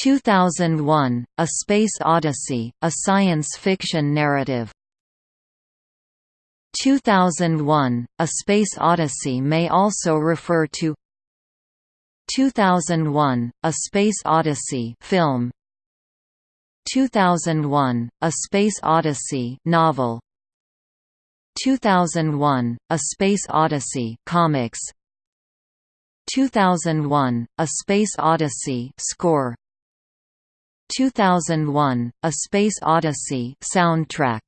2001, A Space Odyssey, a science fiction narrative. 2001, A Space Odyssey may also refer to 2001, A Space Odyssey film. 2001, A Space Odyssey novel. 2001, A Space Odyssey comics. 2001, A Space Odyssey score 2001, A Space Odyssey soundtrack